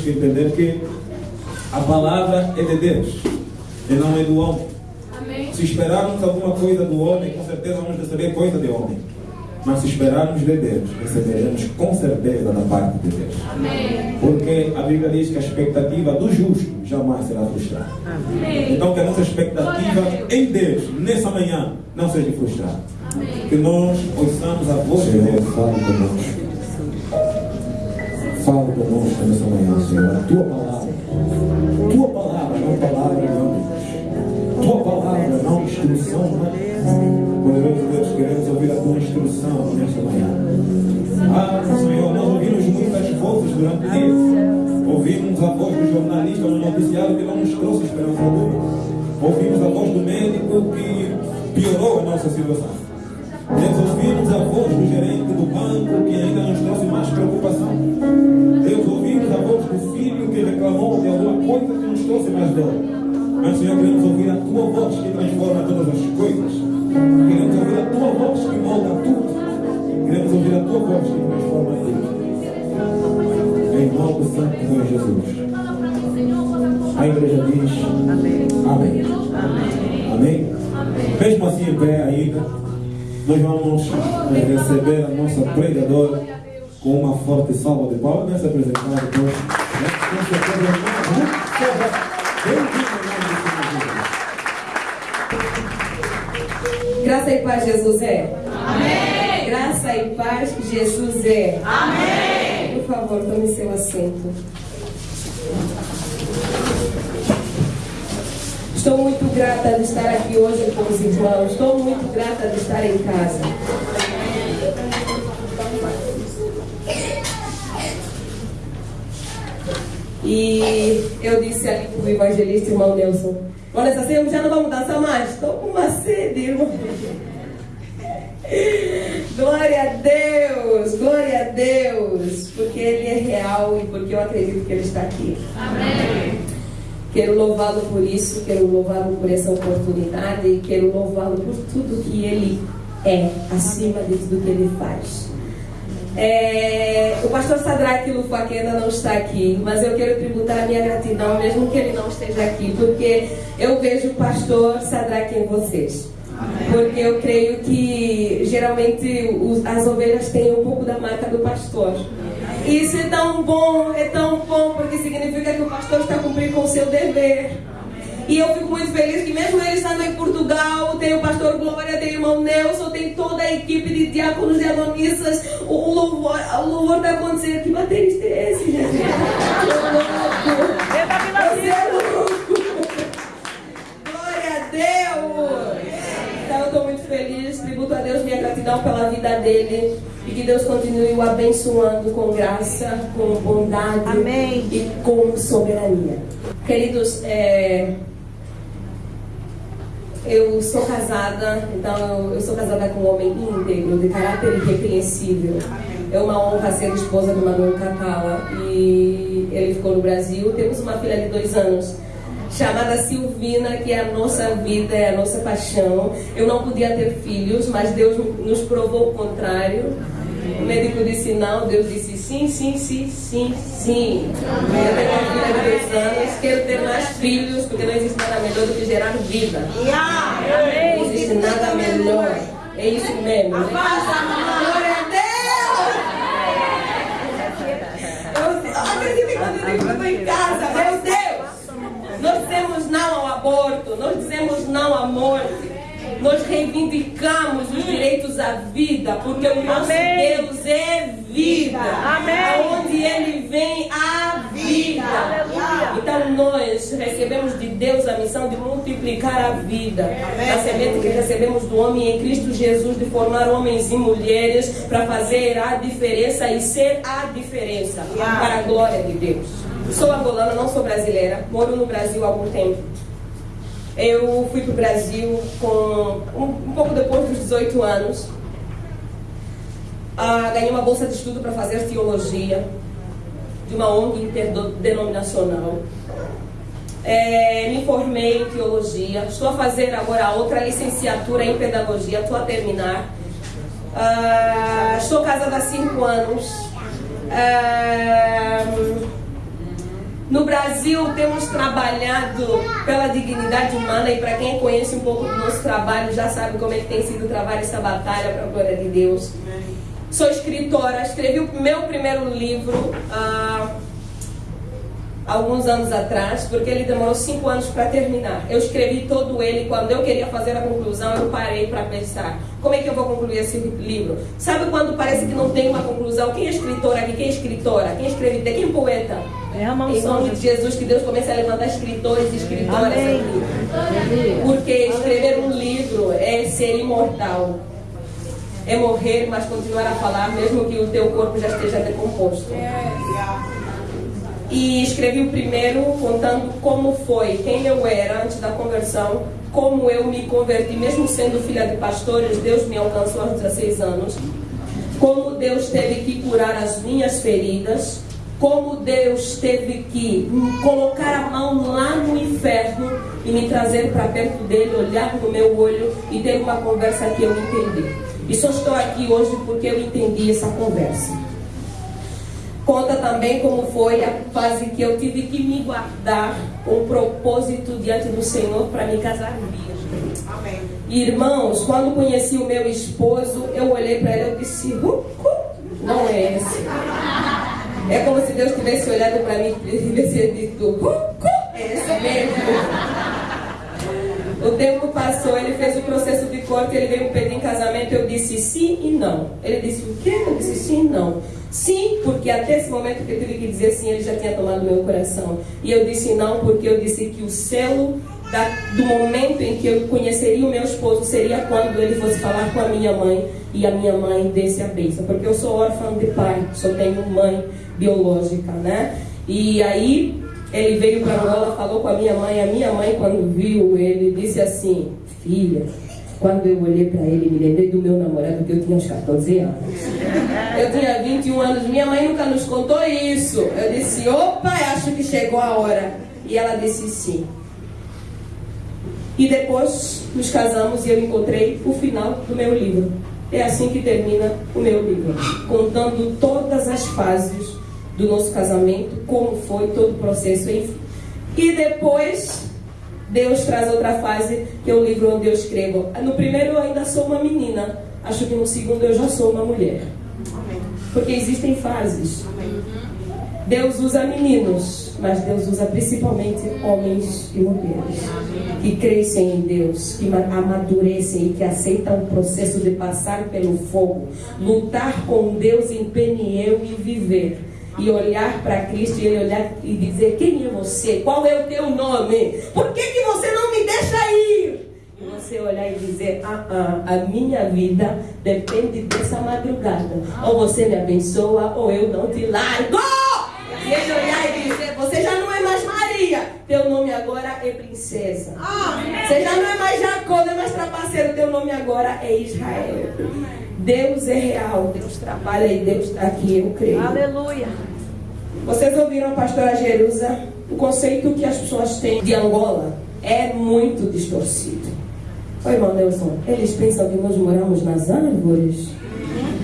temos que entender que a palavra é de Deus e não é do homem. Amém. Se esperarmos alguma coisa do homem, com certeza vamos receber coisa de homem. Mas se esperarmos de Deus, receberemos com certeza da parte de Deus. Amém. Porque a Bíblia diz que a expectativa do justo jamais será frustrada. Amém. Então que a nossa expectativa em Deus, nessa manhã, não seja frustrada. Que nós ouçamos a voz de Deus. Nessa manhã, Senhor. A tua palavra. Tua palavra, não palavra homens. Tua palavra, não instrução humana. Poderoso Deus, queremos ouvir a tua instrução nesta manhã. Ah, Senhor, nós ouvimos muitas vozes durante o dia. Ouvimos a voz do jornalista no noticiário que não nos trouxe esperança alguma. Ouvimos a voz do médico que piorou a nossa situação. Deus, ouvimos a voz do gerente do banco que ainda nos trouxe mais preocupação. Reclamou de alguma coisa que nos trouxe mais dor. Mas, Senhor, queremos ouvir a tua voz que transforma todas as coisas. Queremos ouvir a tua voz que molda tudo. Queremos ouvir a tua voz que transforma tudo. Em nome do Santo Senhor Jesus. A igreja diz Amém. Amém. Amém. Mesmo assim, em pé ainda, nós vamos receber a nossa pregadora com uma forte salva de palmas. Vai se apresentar depois. Graça e paz, Jesus é. Amém. Graça e paz, Jesus é. Amém. Por favor, tome seu assento. Estou muito grata de estar aqui hoje com os irmãos. Estou muito grata de estar em casa. E eu disse ali para o evangelista, irmão Nelson, olha, assim, já não vamos dançar mais. Estou com uma sede, irmão. Glória a Deus, glória a Deus, porque Ele é real e porque eu acredito que Ele está aqui. Amém. Quero louvá-lo por isso, quero louvá-lo por essa oportunidade e quero louvá-lo por tudo que Ele é, acima de tudo que Ele faz. É, o pastor Sadraque Lufaque ainda não está aqui, mas eu quero tributar a minha gratidão, mesmo que ele não esteja aqui, porque eu vejo o pastor Sadraque em vocês. Porque eu creio que geralmente os- as ovelhas têm um pouco da marca do pastor. Isso é tão bom, é tão bom, porque significa que o pastor está cumprindo com o seu dever. E eu fico muito feliz que mesmo ele estando em Portugal, tem o pastor Glória, tem o irmão Nelson, tem toda a equipe de diáconos e adonistas. O, o louvor, o louvor está acontecendo. Que baterista é esse, gente? Tô louco. Você é louco. Glória a Deus! Então eu estou muito feliz, tributo a Deus minha gratidão pela vida dele e que Deus continue o abençoando com graça, com bondade Amém. e com soberania. Queridos, é, eu sou casada, então eu, sou casada com um homem íntegro, de caráter irrepreensível. É uma honra ser esposa do Manuel Catala e ele ficou no Brasil. Temos uma filha de dois anos chamada Silvina, que é a nossa vida, é a nossa paixão. Eu não podia ter filhos, mas Deus nos provou o contrário. O médico disse não, Deus disse sim, sim, sim, sim, sim. Eu tenho uma filha de dois anos, quero ter mais filhos, porque não existe nada melhor do que gerar vida. Não existe nada melhor. É isso mesmo. né? Quando eu digo que estou em casa, meu Deus! Nós dizemos não ao aborto, nós dizemos não à morte. Nós reivindicamos os direitos à vida, porque o nosso Amém. Deus é vida. Amém. Aonde Ele vem, há vida. Aleluia. Então nós recebemos de Deus a missão de multiplicar a vida. A semente que recebemos do homem em Cristo Jesus, de formar homens e mulheres para fazer a diferença e ser a diferença para a glória de Deus. Sou angolana, não sou brasileira. Moro no Brasil há algum tempo. Eu fui para o Brasil com um, um pouco depois dos 18 anos. Ah, ganhei uma bolsa de estudo para fazer teologia de uma ONG interdenominacional. É, me formei em teologia. Estou a fazer agora outra licenciatura em pedagogia. Estou a terminar. Ah, estou casada há cinco anos. Ah, No Brasil, temos trabalhado pela dignidade humana e para quem conhece um pouco do nosso trabalho já sabe como é que tem sido trabalhar essa batalha para a glória de Deus. Sou escritora, escrevi o meu primeiro livro há alguns anos atrás, porque ele demorou cinco anos para terminar. Eu escrevi todo ele, quando eu queria fazer a conclusão, eu parei para pensar: como é que eu vou concluir esse livro? Sabe quando parece que não tem uma conclusão? Quem é escritor aqui? Quem é escritora? Quem escreve? Quem é poeta? É a mão Em nome de Jesus, que Deus comece a levantar escritores e escritoras Amém. aqui. Porque escrever um livro é ser imortal. É morrer, mas continuar a falar, mesmo que o teu corpo já esteja decomposto. E escrevi o primeiro contando como foi, quem eu era antes da conversão, como eu me converti, mesmo sendo filha de pastores, Deus me alcançou aos 16 anos. Como Deus teve que curar as minhas feridas, como Deus teve que colocar a mão lá no inferno e me trazer para perto dele, olhar no meu olho e ter uma conversa que eu entendi. E só estou aqui hoje porque eu entendi essa conversa. Conta também como foi a fase que eu tive que me guardar um propósito diante do Senhor para me casar virgem. Amém. Irmãos, quando conheci o meu esposo, eu olhei para ele e disse, "Uh, uh, não é esse. É como se Deus tivesse olhado para mim e tivesse dito, "Uh, uh, é esse mesmo. O tempo passou, ele fez o processo de corte, ele veio pedir em casamento, eu disse sim e não. Ele disse o quê? Eu disse sim e não. Sim, porque até esse momento que eu tive que dizer sim, ele já tinha tomado meu coração. E eu disse não, porque eu disse que o selo da- do momento em que eu conheceria o meu esposo seria quando ele fosse falar com a minha mãe e a minha mãe desse a bênção. Porque eu sou órfã de pai, só tenho mãe biológica, né? E aí ele veio para Angola, falou com a minha mãe. A minha mãe, quando viu ele, disse assim: Filha, quando eu olhei para ele, me lembrei do meu namorado, que eu tinha uns 14 anos. Eu tinha 21 anos, minha mãe nunca nos contou isso. Eu disse: Opa, acho que chegou a hora. E ela disse sim. E depois nos casamos e eu encontrei o final do meu livro. É assim que termina o meu livro, contando todas as fases do nosso casamento, como foi todo o processo, enfim. E depois Deus traz outra fase, que é o livro onde eu escrevo. No primeiro eu ainda sou uma menina, acho que no segundo eu já sou uma mulher. Porque existem fases. Deus usa meninos, mas Deus usa principalmente homens e mulheres que crescem em Deus, que ma- amadurecem e que aceitam o processo de passar pelo fogo, lutar com Deus em Peniel e viver. E olhar para Cristo e ele olhar e dizer: Quem é você? Qual é o teu nome? Por que, que você não me deixa ir? E você olhar e dizer: ah, ah, a minha vida depende dessa madrugada. Ou você me abençoa, ou eu não te largo. E ele olhar e dizer: Você já não é mais Maria, teu nome agora é princesa. Você já não é mais Jacó, não é mais trapaceiro, teu nome agora é Israel. Deus é real, Deus trabalha e Deus está aqui, eu creio. Aleluia. Vocês ouviram a pastora Jerusa? O conceito que as pessoas têm de Angola é muito distorcido. Oi, irmão Nelson, eles pensam que nós moramos nas árvores?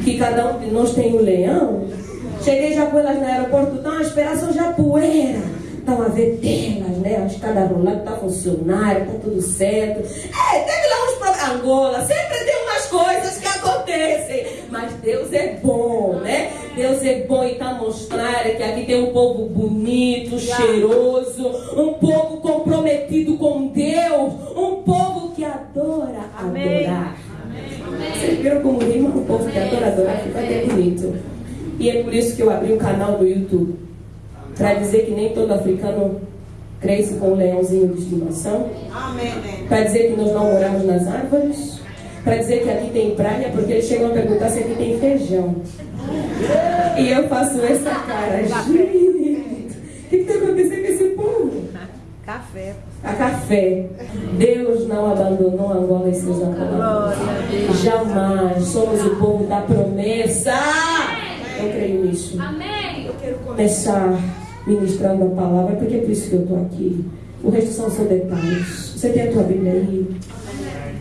Que cada um de nós tem um leão? Cheguei já com elas no aeroporto, estão a esperar só já poeira. Estão a ver telas, né? A escada rolando está funcionando, está tudo certo. É, teve lá uns problemas. Angola, sempre tem umas coisas que Mas Deus é bom, né? Deus é bom e está mostrando que aqui tem um povo bonito, cheiroso, um povo comprometido com Deus, um povo que adora Amém. adorar. Vocês viram como rima um povo que adora adorar? Fica até bonito. E é por isso que eu abri um canal no YouTube. Para dizer que nem todo africano cresce com um leãozinho de estimação. Para dizer que nós não moramos nas árvores. Para dizer que aqui tem praia, porque eles chegam a perguntar se aqui tem feijão. E eu faço essa cara. Gente, o que está acontecendo com esse povo? Café. A café. Deus não abandonou Angola e seus angolanos. Glória a Deus. Jamais. Somos o povo da promessa. Eu creio nisso. Amém. Eu quero começar ministrando a palavra, porque é por isso que eu estou aqui. O resto são só detalhes. Você tem a tua Bíblia aí?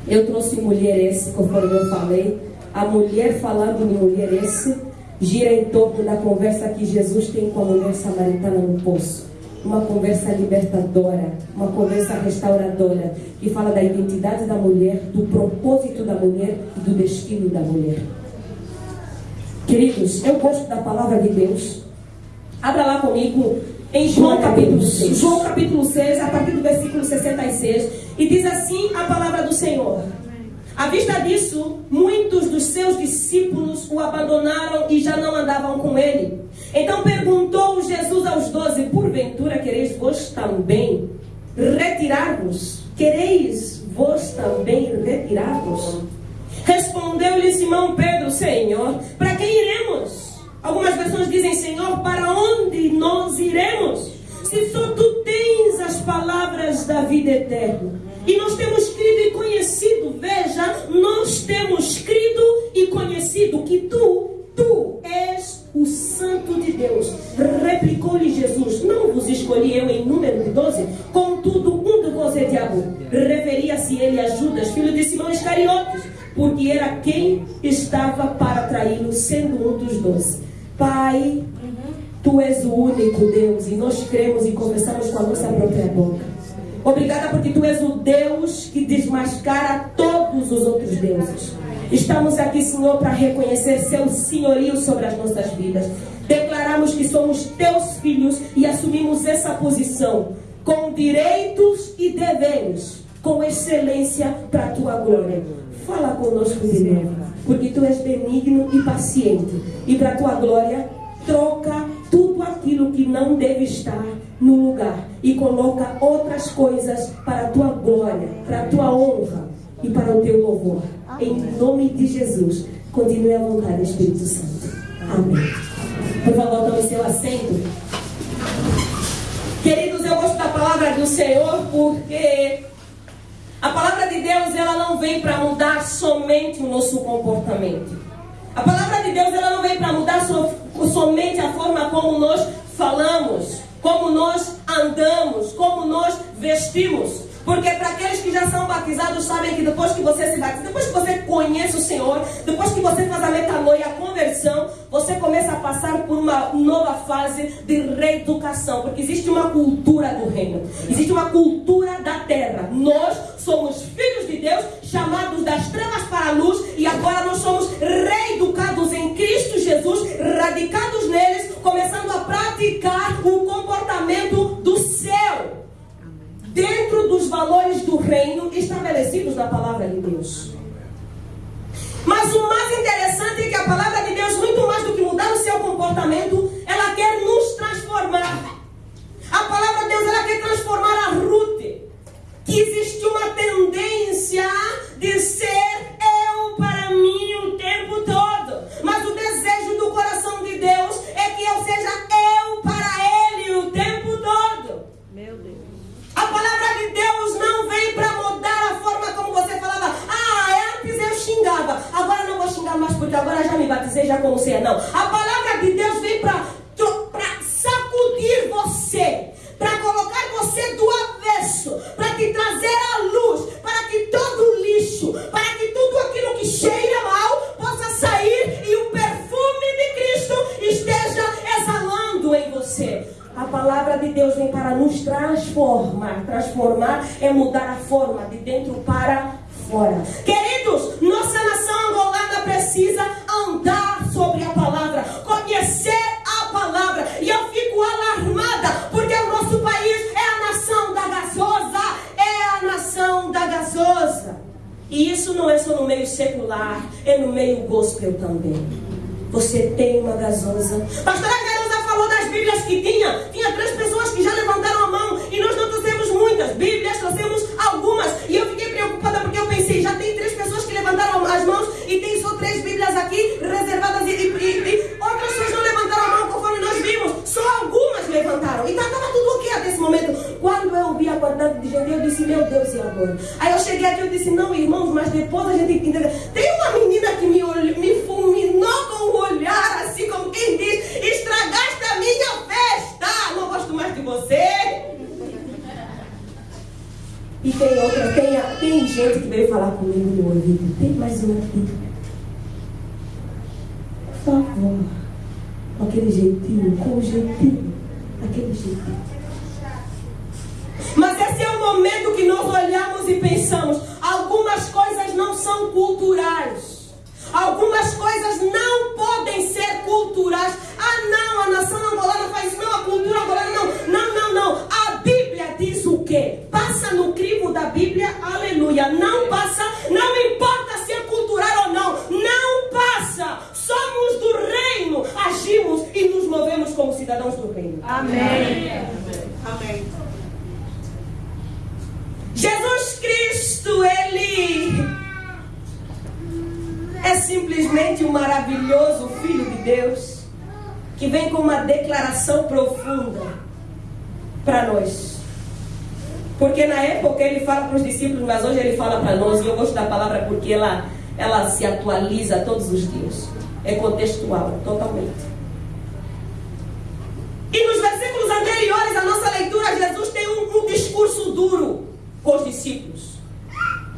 Eu trouxe mulheres, conforme eu falei. A mulher falando de mulheres gira em torno da conversa que Jesus tem com a mulher samaritana no poço. uma conversa libertadora, uma conversa restauradora, que fala da identidade da mulher, do propósito da mulher e do destino da mulher. Queridos, eu gosto da palavra de Deus. Abra lá comigo em João capítulo 6. João capítulo 6, a partir do versículo 66. E diz assim a palavra do Senhor. À vista disso, muitos dos seus discípulos o abandonaram e já não andavam com ele. Então perguntou Jesus aos doze: Porventura quereis vós também retirar-vos? Quereis vós também retirar-vos? Respondeu-lhe Simão Pedro: Senhor, para quem iremos? Algumas versões dizem: Senhor, para onde nós iremos? Se só tu tens as palavras da vida eterna. E nós temos crido e conhecido, veja, nós temos crido e conhecido que tu Obrigada porque tu és o Deus que desmascara todos os outros deuses. Estamos aqui, Senhor, para reconhecer seu senhorio sobre as nossas vidas. Declaramos que somos teus filhos e assumimos essa posição com direitos e deveres, com excelência para a tua glória. Fala conosco de novo, porque tu és benigno e paciente, e para a tua glória, troca tudo aquilo que não deve estar no lugar e coloca outras coisas para a tua glória, para a tua honra e para o teu louvor. Em nome de Jesus, continue à vontade, Espírito Santo. Amém. Por favor, tome seu assento. Queridos, eu gosto da palavra do Senhor porque a palavra de Deus ela não vem para mudar somente o nosso comportamento. A palavra de Deus ela não vem para mudar so, somente a forma como nós falamos, como nós andamos, como nós vestimos. Porque para aqueles que já são batizados sabem que depois que você se batiza, depois que você conhece o Senhor, depois que você faz a metanoia, a conversão, você começa a passar por uma nova fase de reeducação. Porque existe uma cultura do reino, existe uma cultura da terra. Nós somos filhos de Deus, chamados valores do reino estabelecidos na palavra de Deus.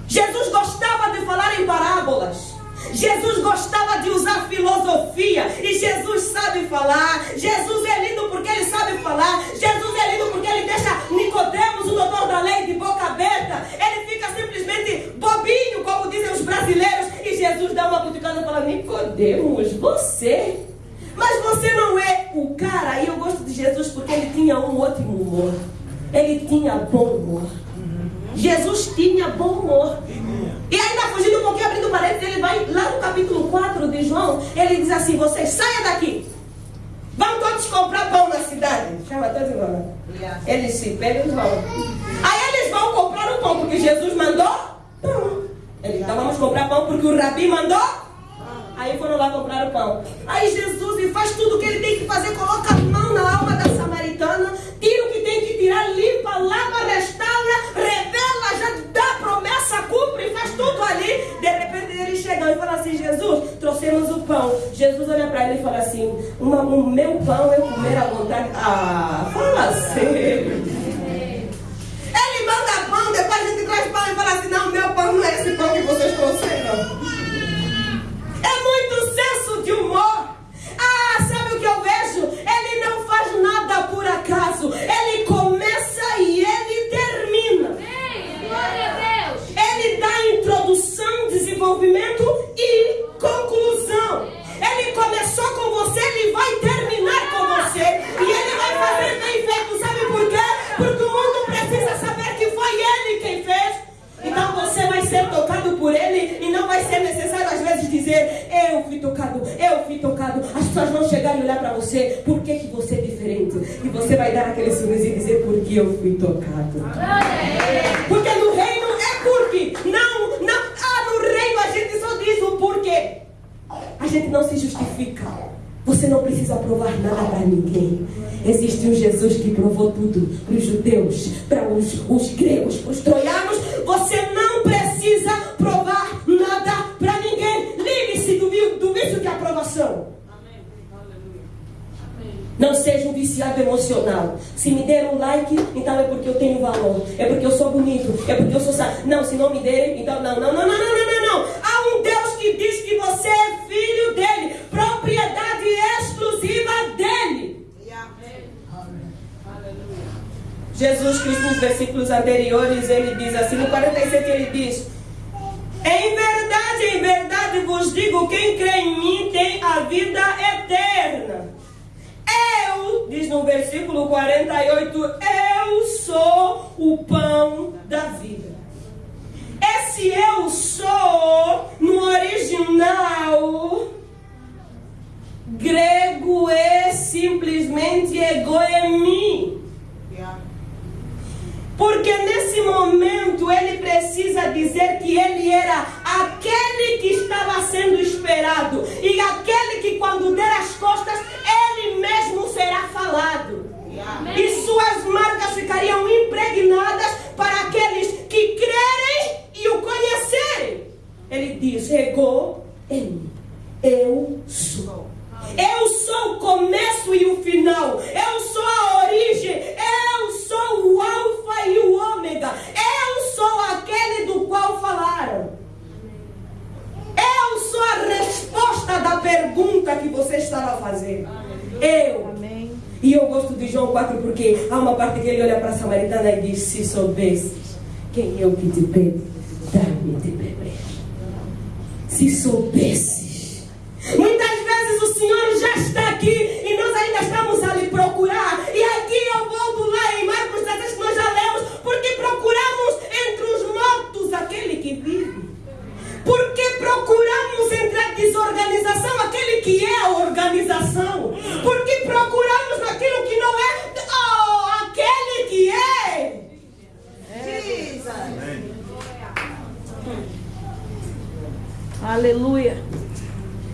Jesus gostava de falar em parábolas. Jesus gostava de usar filosofia e Jesus sabe falar. Jesus é lindo porque ele sabe falar. Jesus é lindo porque ele deixa Nicodemos, o doutor da lei, de boca aberta. Ele fica simplesmente bobinho, como dizem os brasileiros. E Jesus dá uma cutucada e fala: Nicodemos, você. Mas você não é o cara. E eu gosto de Jesus porque ele tinha um ótimo humor. Ele tinha bom humor. Jesus tinha bom humor. E ainda fugindo um pouquinho, abrindo parênteses, ele vai lá no capítulo 4 de João, ele diz assim, vocês saiam daqui. Vão todos comprar pão na cidade. Chama todos embora. Eles se pegam e vão. Aí eles vão comprar o pão, porque Jesus mandou pão. Eles, então vamos comprar pão porque o Rabi mandou. Aí foram lá comprar o pão. Aí Jesus faz tudo o que ele tem que fazer, coloca a mão na alma da samaritana, tira o que tem que tirar, limpa, lava, restaura, De repente ele chega e fala assim: Jesus, trouxemos o pão. Jesus olha para ele e fala assim: "Uma- O meu pão é comer à vontade. Ah, fala sério. Ele manda pão, depois a gente traz pão e fala assim: Não, meu pão não é esse pão que vocês trouxeram. É muito senso de humor. Ah, sabe o que eu vejo? Ele não faz nada por acaso. Ele começa e ele termina. Amém. Glória a Deus. Ele dá introdução, desenvolvimento e conclusão. Ele começou com você, ele vai terminar com você. E ele vai fazer bem feito. Sabe por quê? Porque o mundo precisa saber que foi ele quem fez. Então você vai ser tocado por ele e não vai ser necessário às vezes dizer eu fui tocado, eu fui tocado. As pessoas vão chegar e olhar para você, por que, que você é diferente? E você vai dar aquele sorriso e dizer porque eu fui tocado. Glória a Deus. Porque no reino é porque. Não, não. Ah, no reino a gente só diz o porquê. A gente não se justifica. Você não precisa provar nada para ninguém. Existe um Jesus que provou tudo para os judeus, para os, os gregos, para os troianos. Você não precisa provar nada para ninguém. Livre-se do, do vício de aprovação. Não seja um viciado emocional. Se me deram um like, então é porque eu tenho valor. É porque eu sou bonito. É porque eu sou sa... Não, se não me derem, então não, não, não, não, não, Jesus Cristo nos versículos anteriores, ele diz assim, no 47 ele diz, em verdade, em verdade vos digo, quem crê em mim tem a vida eterna. Eu, diz no versículo 48, eu sou o pão da vida. Esse eu sou, no original grego, é simplesmente egoemi. Porque nesse momento ele precisa dizer que ele era aquele que estava sendo esperado e aquele que quando der as costas ele mesmo será falado. E suas marcas ficariam impregnadas para aqueles que crerem e o conhecerem. Ele diz: Ego em mim. Eu sou. Eu sou o começo e o final. Eu sou a origem. Eu sou o Alfa e o Ômega. Eu sou aquele do qual falaram. Eu sou a resposta da pergunta que você estava fazendo. Eu. Amém. E eu gosto de João 4 porque há uma parte que ele olha para a samaritana e diz: Se soubesses quem eu que te pede, dá-me de beber. Se soubesses. Muitas vezes o Senhor já está aqui e nós ainda estamos a lhe procurar. E aqui eu volto lá em Marcos 16 que nós já lemos, porque procuramos entre os mortos aquele que vive. Porque procuramos entre a desorganização aquele que é a organização. Porque procuramos naquilo que não é oh, aquele que é. Aleluia.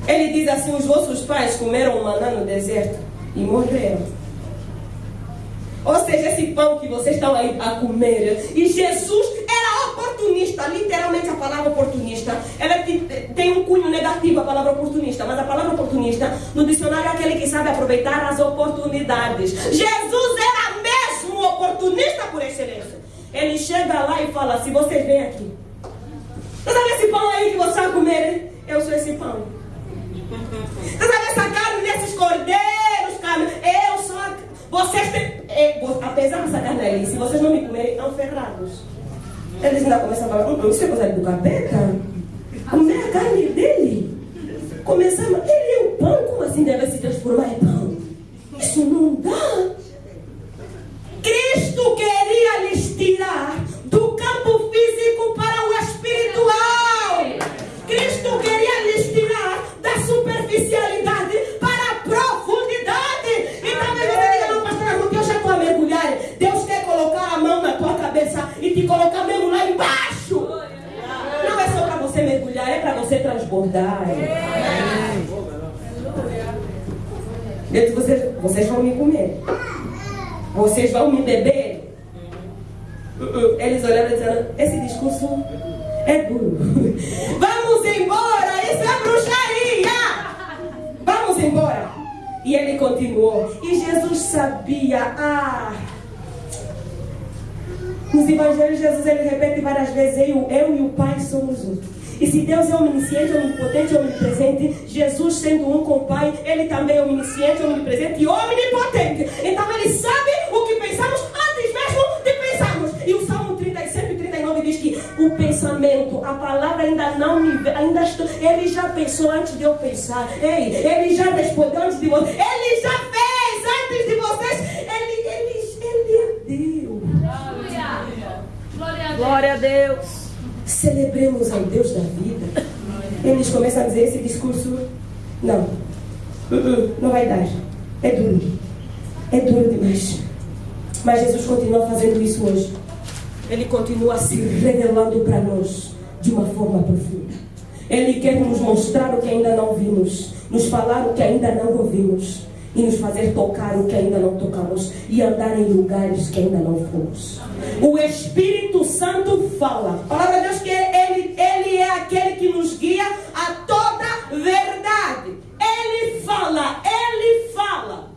Ele diz assim: os vossos pais comeram maná no deserto e morreram. Ou seja, esse pão que vocês estão aí a comer. E Jesus era oportunista, literalmente a palavra oportunista. Ela te- tem um cunho negativo, a palavra oportunista. Mas a palavra oportunista, no dicionário, é aquele que sabe aproveitar as oportunidades. Jesus era mesmo oportunista por excelência. Ele chega lá e fala: se vocês vêm aqui, você sabe esse pão aí que você vai comer? Eu sou esse pão. Você sabe essa carne desses cordeiros, carne? Eu sou a... Vocês têm... é, vo- apesar se vocês não me comerem, estão ferrados. Eles ainda começam a falar, "Hum, isso é coisa do capeta? Comer a carne dele? Pensou antes de eu pensar. Ei, ele já respondeu antes de você. Ele já fez antes de vocês. Ele, ele, ele é Deus. Glória a Deus. Glória a Deus. Celebremos ao Deus da vida. Eles começam a dizer esse discurso. Não. Não vai dar. É duro. É duro demais. Mas Jesus continua fazendo isso hoje. Ele continua se revelando para nós de uma forma profunda. Ele quer nos mostrar o que ainda não vimos, nos falar o que ainda não ouvimos e nos fazer tocar o que ainda não tocamos e andar em lugares que ainda não fomos. O Espírito Santo fala. A palavra de Deus que ele, ele é aquele que nos guia a toda verdade. Ele fala, ele fala.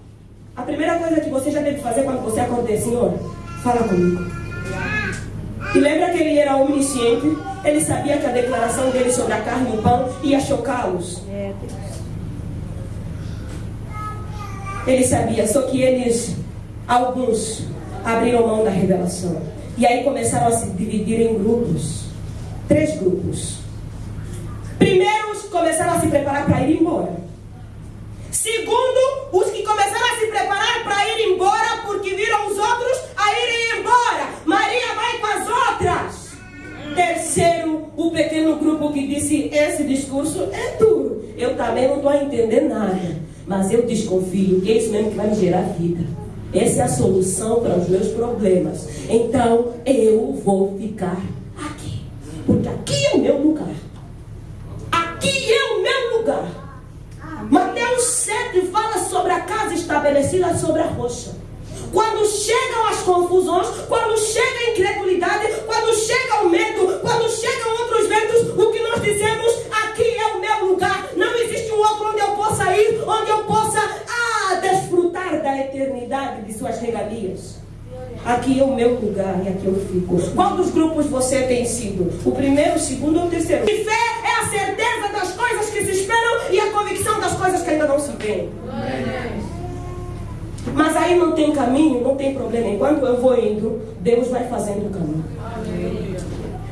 A primeira coisa que você já deve fazer quando você acordar é, Senhor, fala comigo. E lembra que ele era omnisciente? Ele sabia que a declaração dele sobre a carne e o pão ia chocá-los. É. Ele sabia, só que eles, alguns, abriram mão da revelação. E aí começaram a se dividir em grupos. Três grupos. Primeiros começaram a se preparar para ir embora. Segundo, os que começaram a se preparar para ir embora porque viram os outros a irem embora. Maria vai com as outras. Terceiro, o pequeno grupo que disse: Esse discurso é duro. Eu também não estou a entender nada. Mas eu desconfio que é isso mesmo que vai me gerar vida. Essa é a solução para os meus problemas. Então eu vou ficar aqui. Porque aqui é o meu lugar. Aqui é o meu lugar. Mateus 7 fala sobre a casa estabelecida sobre a rocha. Quando chegam as confusões, quando chega a incredulidade, quando chega o medo, quando chegam outros ventos, o que nós dizemos, aqui é o meu lugar. Não existe um outro onde eu possa ir, onde eu possa ah, desfrutar da eternidade de suas regalias. Aqui é o meu lugar e aqui eu fico. Qual dos grupos você tem sido? O primeiro, o segundo ou o terceiro? E fé é a certeza das coisas que se esperam e a convicção das coisas que ainda não se veem. Mas aí não tem caminho, não tem problema. Enquanto eu vou indo, Deus vai fazendo o caminho.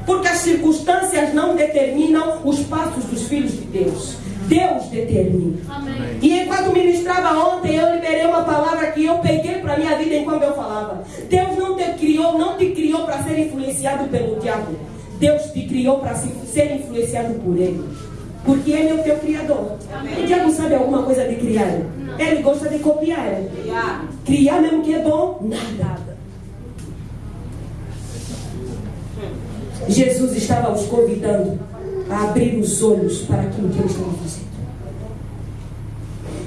Porque as circunstâncias não determinam os passos dos filhos de Deus. Deus determina. Amém. E enquanto ministrava ontem, eu liberei uma palavra que eu peguei para minha vida enquanto eu falava. Deus não te criou, não te criou para ser influenciado pelo diabo. Deus te criou para se- ser influenciado por Ele. Porque Ele é o teu criador. O diabo sabe alguma coisa de criar? Ele gosta de copiar. Criar mesmo que é bom, nada. Jesus estava os convidando a abrir os olhos para aquilo que ele estava fazendo.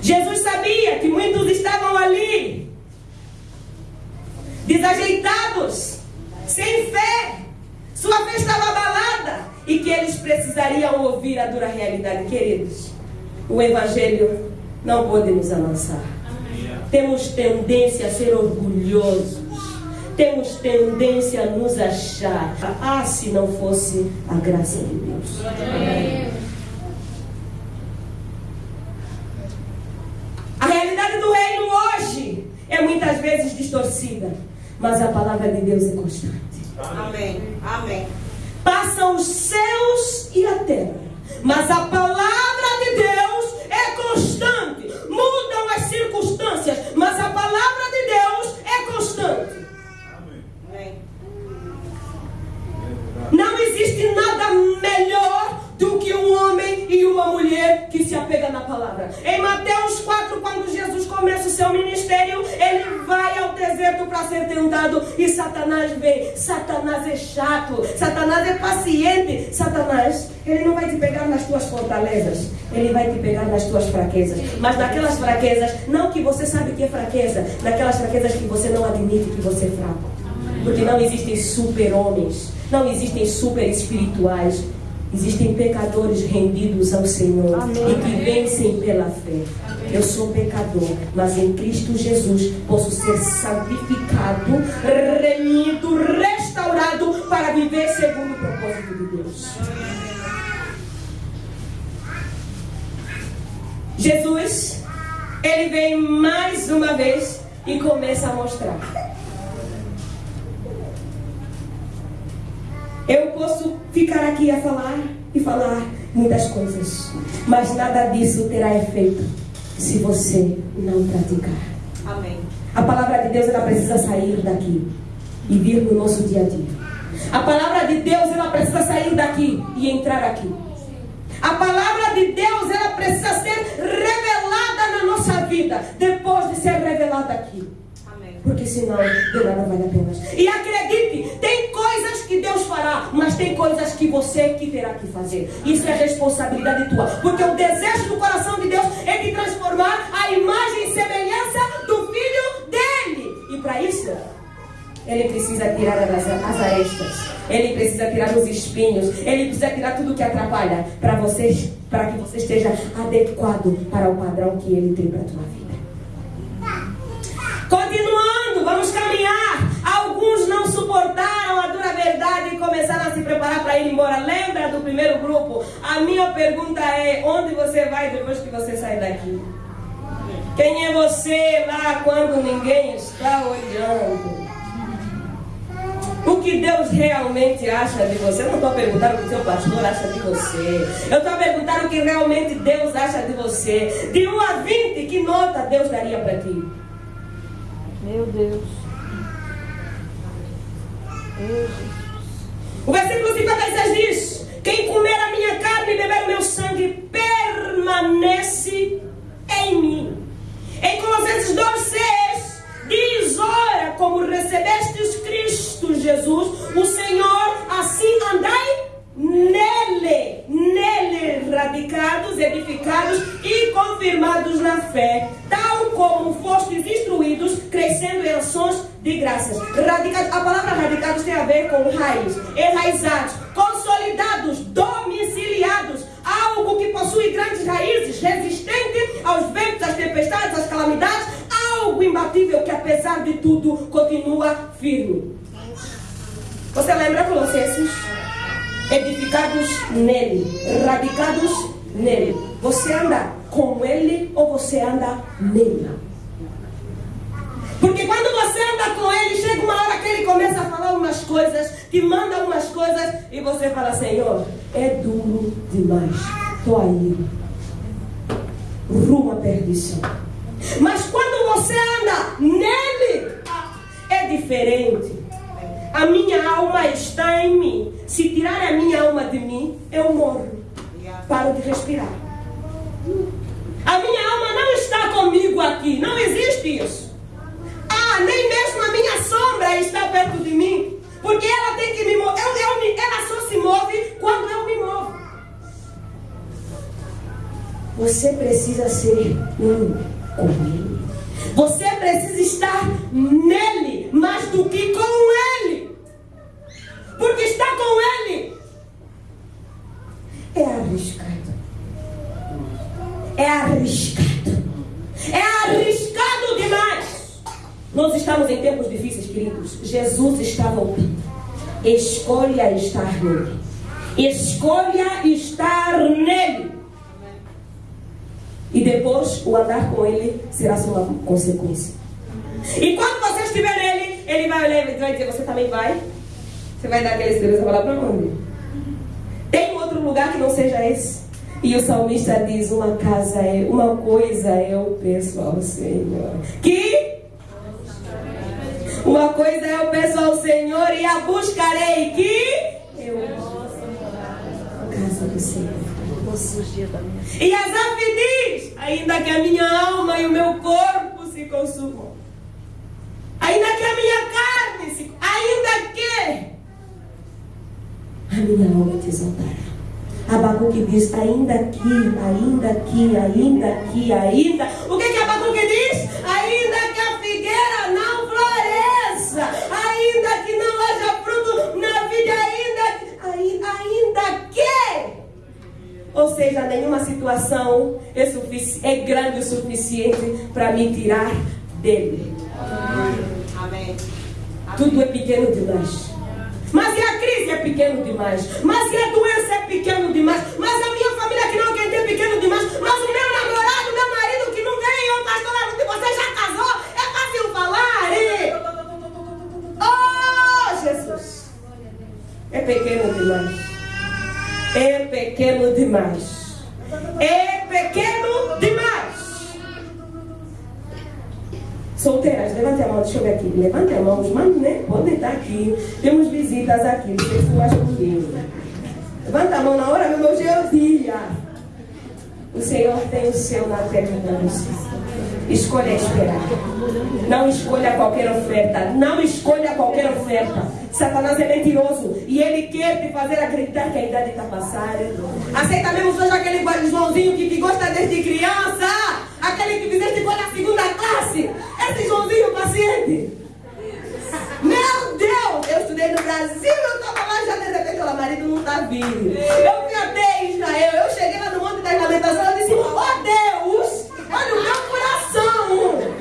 Jesus sabia que muitos estavam ali, desajeitados, sem fé, sua fé estava abalada e que eles precisariam ouvir a dura realidade. Queridos, o Evangelho não pode nos amansar. Temos tendência a ser orgulhosos. Temos tendência a nos achar. Ah, se não fosse a graça de Deus. A realidade do reino hoje é muitas vezes distorcida, mas a palavra de Deus é constante. Amém. Amém. Passam os céus e a terra, mas a palavra de Deus é constante. Mudam Satanás é chato, Satanás é paciente. Satanás, ele não vai te pegar nas tuas fortalezas, ele vai te pegar nas tuas fraquezas. Mas naquelas fraquezas, não que você sabe que é fraqueza, naquelas fraquezas que você não admite que você é fraco. Porque não existem super-homens, não existem super-espirituais. Existem pecadores rendidos ao Senhor e que vencem pela fé. Eu sou pecador, mas em Cristo Jesus posso ser santificado, remido, restaurado para viver segundo o propósito de Deus. Jesus, ele vem mais uma vez e começa a mostrar. Eu posso ficar aqui a falar e falar muitas coisas, mas nada disso terá efeito se você não praticar. Amém. A palavra de Deus ela precisa sair daqui e vir no nosso dia a dia. A palavra de Deus ela precisa sair daqui e entrar aqui. A palavra de Deus ela precisa ser revelada na nossa vida depois de ser revelada aqui. Amém. Porque senão de nada vale a pena. E acredite, tem coisas que Deus fará, mas tem coisas que você que terá que fazer. Isso é responsabilidade tua. Porque o desejo do coração de Deus é de transformar a imagem e semelhança do filho dele. E para isso, ele precisa tirar as, as. Ele precisa tirar os espinhos. Ele precisa tirar tudo que atrapalha para vocês, para que você esteja adequado para o padrão que ele tem para a tua vida. Continuando, vamos caminhar. Alguns não suportaram a dura verdade e começaram a se preparar para ir embora. Lembra do primeiro grupo? A minha pergunta é: onde você vai depois que você sair daqui? Quem é você lá quando ninguém está olhando? O que Deus realmente acha de você? Eu não estou perguntando o que o seu pastor acha de você. Eu estou perguntando o que realmente Deus acha de você. De 1 a 20, que nota Deus daria para ti? Meu Deus. Meu Jesus. O versículo 56 diz: Quem comer a minha carne e beber o meu sangue permanece em mim. Em Colossenses 2,6 diz: Ora, como recebestes Cristo Jesus, o Senhor, assim andai nele, nele radicados, edificados e confirmados na fé, tal como fostes instruídos, crescendo em ações de graças. Radicados, a palavra radicados tem a ver com raiz, enraizados, consolidados, domiciliados, algo que possui grandes raízes, resistente aos ventos, às tempestades, às calamidades, algo imbatível que apesar de tudo continua firme. Você lembra Colossenses? edificados nele, radicados nele. Você anda com ele ou você anda nele? Porque quando você anda com ele, chega uma hora que ele começa a falar umas coisas, te manda umas coisas, e você fala, Senhor, é duro demais. Estou aí. Rumo à perdição. Mas quando você anda nele, é diferente. A minha alma está em mim. Se tirar a minha alma de mim, eu morro. Paro de respirar. A minha alma não está comigo aqui. Não existe isso. Ah, nem mesmo a minha sombra está perto de mim. Porque ela tem que me mover. Eu, eu, ela só se move quando eu me movo. Você precisa ser um. Você precisa estar nele mais do que com ele. Porque estar com ele é arriscado. É arriscado. É arriscado demais. Nós estamos em tempos difíceis, queridos. Jesus está voltando. Escolha estar nele. Escolha estar nele. E depois o andar com ele será só uma consequência. E quando você estiver nele, ele vai olhar e vai dizer: Você também vai? Você vai dar aquela esperança para lá para onde? Tem outro lugar que não seja esse? E o salmista diz: Uma casa é, uma coisa eu peço ao Senhor. Que? Uma coisa eu peço ao Senhor e a buscarei. Que? Eu casa do Senhor. E Asaf diz: ainda que a minha alma e o meu corpo se consumam, ainda que a minha carne se. ainda que a minha alma te exaltará. Abacuque diz: ainda que, ainda que, ainda que, ainda. O que que Abacuque diz? Ainda que a figueira não floresça, ainda que não haja fruto na vida, ainda, ainda, ainda que. Ou seja, nenhuma situação é, é grande o suficiente para me tirar dele. Amém. Tudo é pequeno demais. Mas e a crise é pequeno demais. Mas e a doença é pequeno demais. Mas a minha família que não quer ter é pequeno demais. Mas o meu namorado, meu marido que não ganhou, pastor, Arnaldo, você já casou? É fácil falar. E... Oh, Jesus. É pequeno demais. É pequeno demais. É pequeno demais. Solteiras, levante a mão, deixa eu ver aqui. Levante a mão, os manos, né? Podem estar aqui. Temos visitas aqui, sei se acha comigo. Levanta a mão na hora meu dia. O Senhor tem o céu na terra para você. Escolha esperar. Não escolha qualquer oferta. Não escolha qualquer oferta. Satanás é mentiroso. E ele quer te fazer acreditar que a idade está passando. Aceita mesmo hoje aquele Joãozinho que te gosta desde criança. Aquele que fizeste igual na segunda classe. Esse Joãozinho paciente. Meu Deus! Eu estudei no Brasil, eu estava lá já de repente, o marido não está vindo. Eu fui até Israel, eu cheguei lá no Monte das Lamentações, eu disse, oh Deus, olha o meu coração.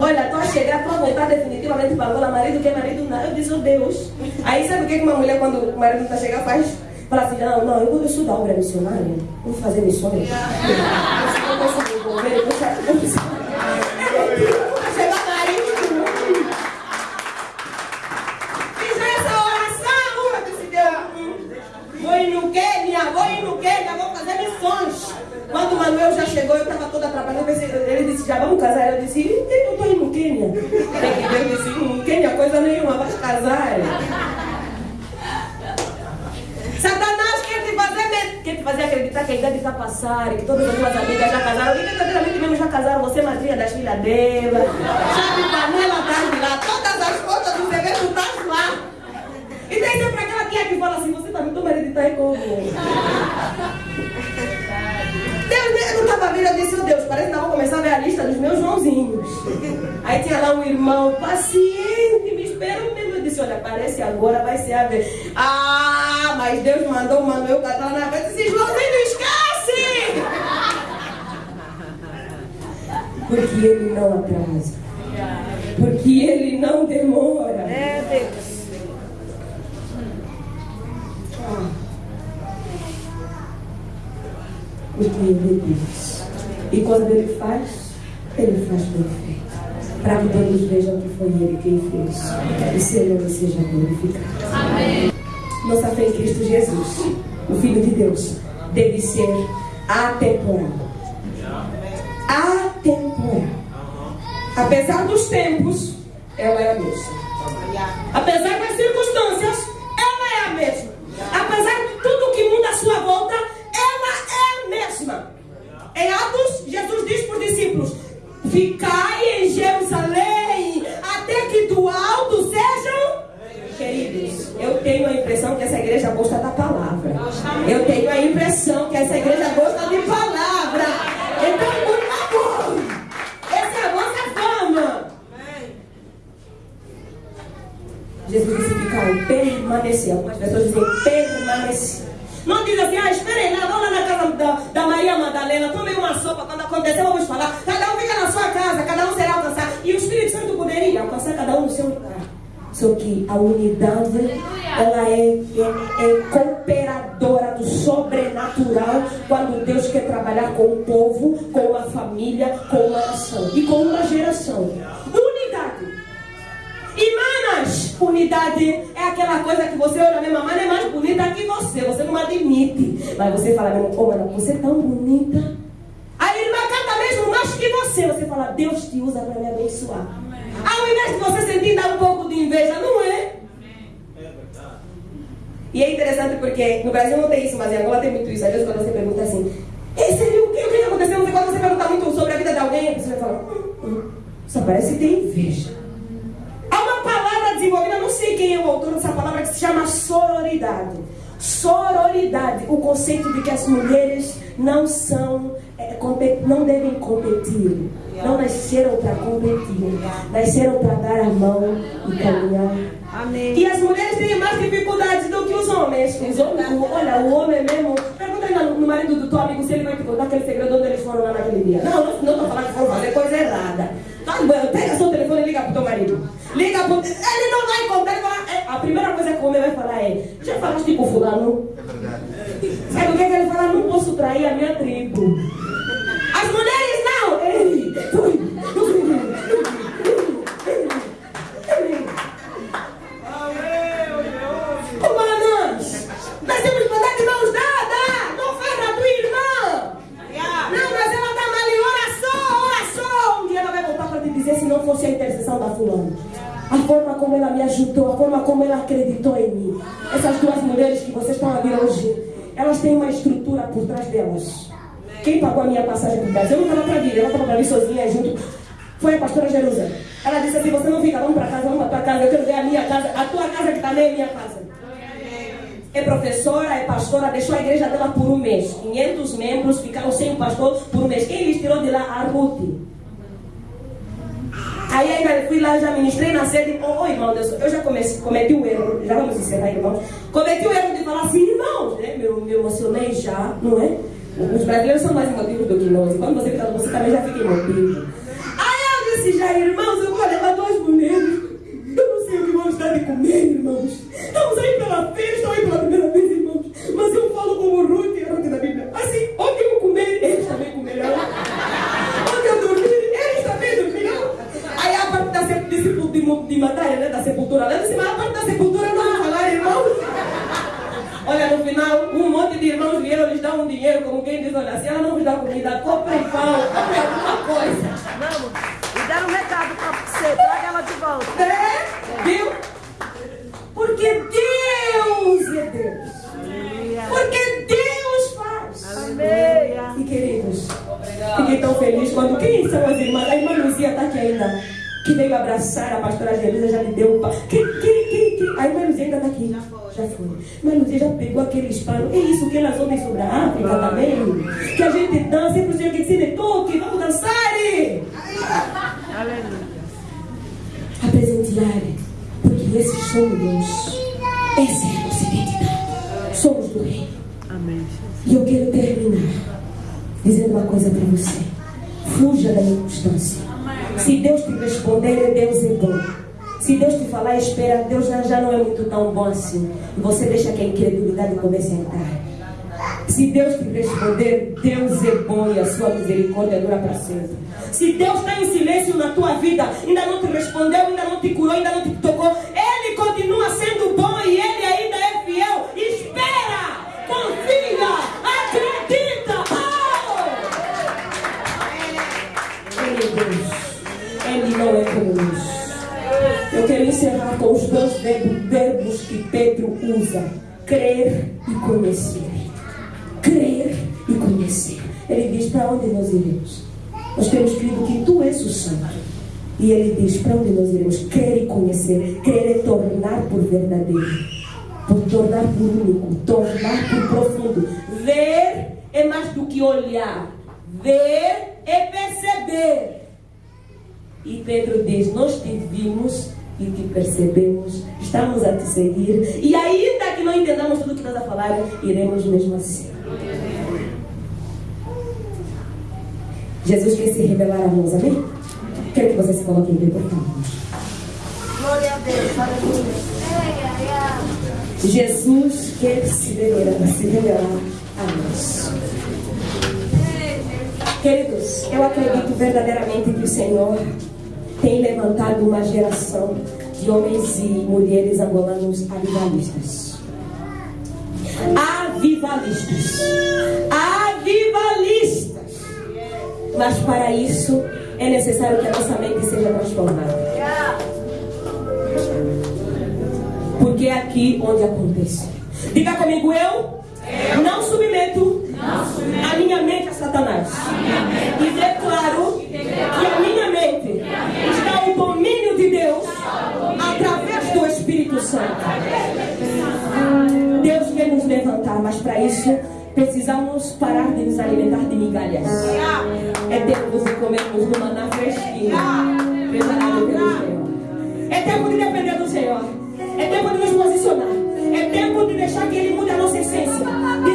Olha, tu a chegar, tu a voltar definitivamente para Angola, marido que é marido não. Eu disse, oh Deus. Aí sabe o que uma mulher, quando o marido está chegando, faz? Fala assim, não, não, eu, vou- da obra missionária, vou fazer missões. Eu não posso me envolver, eu vou fazer missões. Chega marido. Fiz essa oração, eu disse, Deus, hum, vou ir no Quênia, vou ir no Quênia, vou fazer missões. Quando o Manuel já chegou, eu estava toda atrapalhada. Eu pensei, Ele disse, já vamos casar? Eu disse, eu estou indo no Quênia. Ele disse, hum, Quênia coisa nenhuma, vai casar. Satanás quer te fazer, me- quer te fazer acreditar que a passando, que todas as tuas amigas já casaram. E verdadeiramente mesmo já casaram, você é madrinha das filhas dela. Chave panela tá lá, todas as fotos do evento estão lá. E tem sempre aquela tia que fala assim, você também, teu marido está aí como? Deus, eu não estava vendo, eu disse, oh Deus, parece que vou começar a ver a lista dos meus Joãozinhos. Aí tinha lá um irmão paciente, me esperou mesmo. Eu disse, olha, parece agora vai ser a vez. Ah, mas Deus mandou o Manuel cantar na frente. Eu disse, Joãozinho, esquece! Porque ele não atrasa. Porque ele não demora. É Deus. Porque ele é Deus. E quando ele faz, Ele faz perfeito. Para que todos vejam que foi Ele quem fez. E seu nome seja glorificado. Amém. Nossa fé em Cristo Jesus, o Filho de Deus, deve ser atemporal. Atemporal. Apesar dos tempos, ela é a mesma. Apesar das circunstâncias, ela é a mesma. Apesar de tudo que muda à sua volta, ela é a mesma. Em Atos, Jesus diz para os discípulos: Ficai em Jerusalém, até que do alto sejam queridos. Eu tenho a impressão que essa igreja gosta da palavra. Eu tenho a impressão que essa igreja gosta de palavra. Então, por favor, essa é a nossa fama. Jesus disse ficar e permanecer. Algumas pessoas dizem permanecer. Não diz assim, ah, esperem lá, vamos lá na casa da, da Maria Madalena, tomem uma sopa, quando acontecer vamos falar. Cada um fica na sua casa, cada um será alcançado. E o Espírito Santo poderia alcançar cada um no seu lugar. Só que a unidade, ela é, é, é cooperadora do sobrenatural quando Deus quer trabalhar com o povo, com a família, com uma nação e com uma geração. Unidade. Irmãs, unidade é aquela coisa que você olha, minha mamãe é mais bonita que você, você não admite. Mas você fala, meu oh, você é tão bonita. A irmã canta mesmo mais que você. Você fala, Deus te usa para me abençoar. Ao invés de você sentir dar um pouco de inveja, não é? E é interessante porque no Brasil não tem isso, mas em Angola tem muito isso. Às vezes quando você pergunta assim, Ei, você viu o que, o que aconteceu? Não sei quando você pergunta muito sobre a vida de alguém, você vai falar, hum, hum, só parece que tem inveja. Desenvolvida, não sei quem é o autor dessa palavra, que se chama sororidade. Sororidade, o conceito de que as mulheres não são, é, não devem competir. Não nasceram para competir, nasceram para dar a mão e caminhar. Amém. E as mulheres têm mais dificuldades do que os homens. Os homens olha, o homem mesmo. Pergunta aí no marido do teu amigo se ele vai te contar aquele segredo onde eles foram lá naquele dia. Não, não estou falando que foram fazer coisa errada. Tá bom, pega seu telefone e liga pro teu marido. Liga pro. Ele não vai contar, ele. É, a primeira coisa que o homem vai falar é: Já falaste com fulano? É verdade. Sabe o que, é que ele fala? Não posso trair a minha tribo. As mulheres não! Ei, Humanas! Nós temos que andar de mãos dadas! Não ferra a tua irmã! Não, mas ela está mal e ora só, ora só! Um dia ela vai voltar para te dizer se não fosse a intercessão da fulana. A forma como ela me ajudou, a forma como ela acreditou em mim. Essas duas mulheres que vocês estão a ver hoje, elas têm uma estrutura por trás delas. Quem pagou a minha passagem para o Brasil? Eu não estava para vir, ela estava para vir sozinha junto. Foi a pastora Jerusa. Ela disse assim: Você não fica, vamos para casa, vamos para tua casa. Eu quero ver a minha casa, a tua casa que também é minha casa. É professora, é pastora, deixou a igreja dela por um mês. 500 membros ficaram sem pastor por um mês. Quem lhes tirou de lá? A Ruth. Aí ainda fui lá, já ministrei na sede. Ô oh, irmão, Deus, eu já cometi o erro, já vamos encerrar, irmãos. Cometi o erro de falar assim, irmãos, né? Me, me emocionei já, não é? Os brasileiros são mais emotivos do que nós. Quando você fica você também já fica emotivo. Aí eu disse já, irmãos, eu vou levar a entrar. Se Deus te responder, Deus é bom e a sua misericórdia dura para sempre. Se Deus está em silêncio na tua vida, ainda não te respondeu, ainda não te curou, ainda não te tocou, Ele continua sendo bom e Ele ainda é fiel. Espera, confia, acredita. Oh! Ele é Deus. Ele não é como nós. Eu quero encerrar com os dois verbos que Pedro usa: crer e conhecer. Crer e conhecer. Ele diz: Para onde nós iremos? Nós temos crido que tu és o Santo. E ele diz: Para onde nós iremos? Crer e conhecer. Crer é tornar por verdadeiro, por tornar por único, tornar por profundo. Ver é mais do que olhar. Ver é perceber. E Pedro diz: Nós te vimos e te percebemos, estamos a te seguir, e ainda que não entendamos tudo o que estás a falar, iremos mesmo assim. Jesus quer se revelar a nós, amém? Quero que você se coloque em pé, por favor. Glória a Deus, aleluia. Jesus quer se revelar, se revelar a nós. Queridos, eu acredito verdadeiramente que o Senhor tem levantado uma geração de homens e mulheres angolanos avivalistas. Avivalistas. Avivalistas. Mas para isso é necessário que a nossa mente seja transformada. Porque é aqui onde acontece. Diga comigo, eu, não submeto a minha mente a Satanás. E declaro que a minha mente ao domínio de Deus através do Espírito Santo. Deus quer nos levantar, mas para isso precisamos parar de nos alimentar de migalhas. É tempo de comermos uma maná fresquinha, preparado pelo Senhor. É tempo de depender do Senhor. É tempo de nos posicionar. É tempo de deixar que Ele mude a nossa essência. Dizer